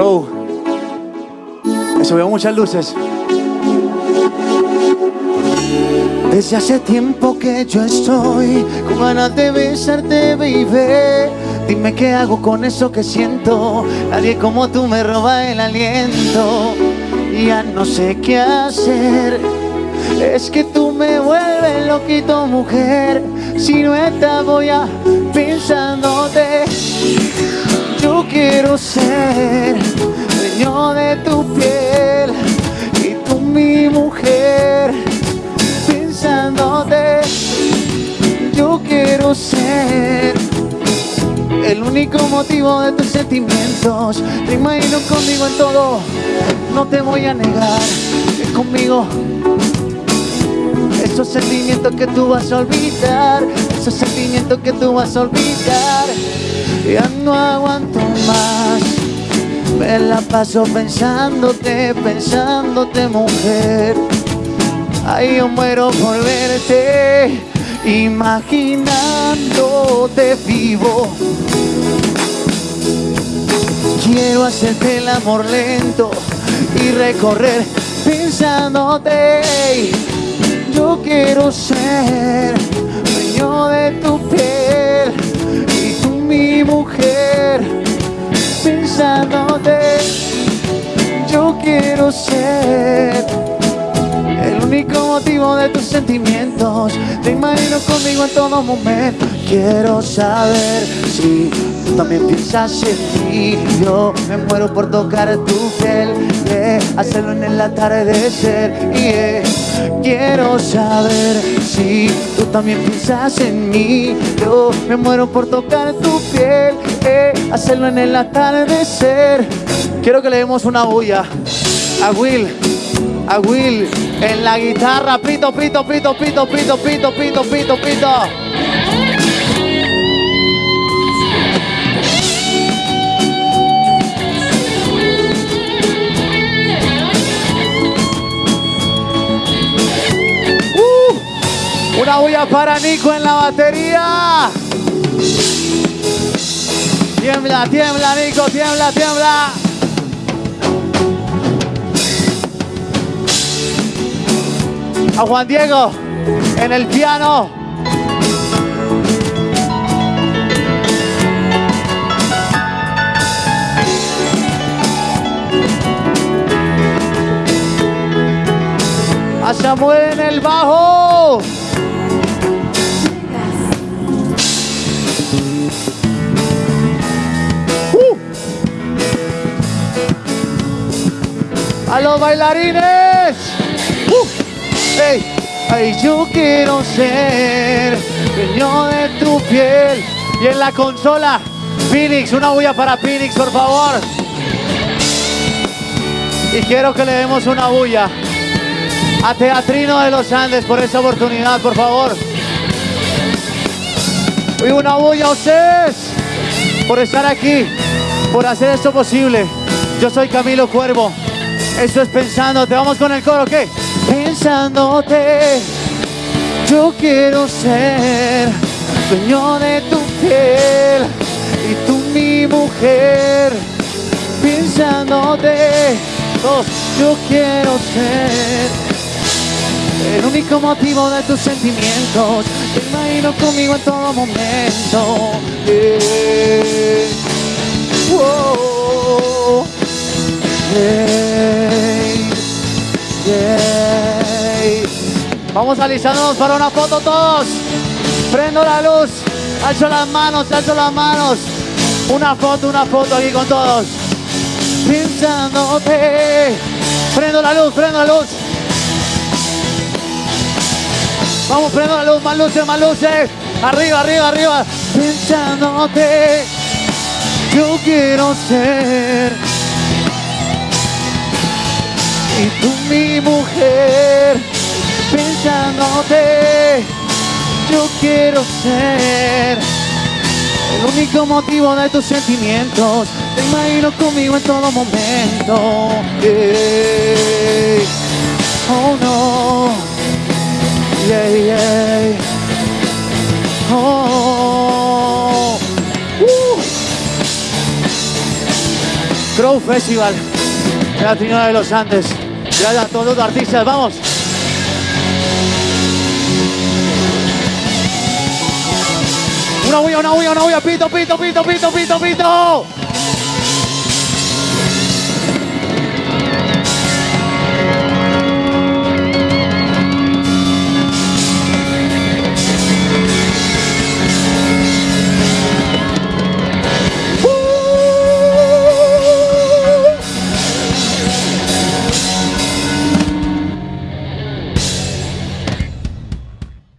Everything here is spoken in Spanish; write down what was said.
Bro, me subió muchas luces. Desde hace tiempo que yo estoy con ganas de besarte, baby. Dime qué hago con eso que siento. Nadie como tú me roba el aliento. Ya no sé qué hacer. Es que tú me vuelves loquito, mujer. Si no estás voy a pensándote. Yo quiero ser el único motivo de tus sentimientos. Te imagino conmigo en todo, no te voy a negar que conmigo esos sentimientos que tú vas a olvidar, esos sentimientos que tú vas a olvidar. Ya no aguanto más. Me la paso pensándote, pensándote, mujer. Ay, yo muero por verte, imaginándote vivo. Quiero hacerte el amor lento y recorrer pensándote. Yo quiero ser dueño de tu piel y tú mi mujer. Pensándote, yo quiero ser único motivo de tus sentimientos. Te imagino conmigo en todo momento. Quiero saber si tú también piensas en mí. Yo me muero por tocar tu piel, yeah. hacerlo en el atardecer. Yeah. Quiero saber si tú también piensas en mí. Yo me muero por tocar tu piel, yeah. hacerlo en el atardecer. Quiero que le demos una bulla a Will, a Will en la guitarra. Pito, pito, pito, pito, pito, pito, pito, pito, pito. Uh, una bulla para Nico en la batería. Tiembla, tiembla, Nico, tiembla, tiembla. A Juan Diego en el piano. A Samuel en el bajo. Uh. A los bailarines. Uh. Ey, ay, yo quiero ser dueño de tu piel. Y en la consola, Phoenix, una bulla para Phoenix, por favor. Y quiero que le demos una bulla a Teatrino de los Andes por esa oportunidad, por favor. Y una bulla a ustedes por estar aquí, por hacer esto posible. Yo soy Camilo Cuervo. Esto es Pensándote. Vamos con el coro, ¿qué? Pensándote. Yo quiero ser dueño de tu piel y tú mi mujer. Pensándote, Dos. yo quiero ser el único motivo de tus sentimientos. Te imagino conmigo en todo momento. Vamos alistándonos para una foto todos. Prendo la luz. Alzo las manos, alzo las manos. Una foto, una foto aquí con todos. Pensándote. Prendo la luz, prendo la luz. Vamos, prendo la luz, más luces, más luces. Arriba, arriba, arriba. Pensándote. Yo quiero ser. Y tú mi mujer. Pensándote. Yo quiero ser. El único motivo de tus sentimientos. Te imagino conmigo en todo momento. Oh no. Yeah, yeah. Oh. Uh. Crow Festival la Trinidad de los Andes. Gracias a todos los artistas, vamos. Huya, una huya, una huya, pito, pito, pito, pito, pito, pito.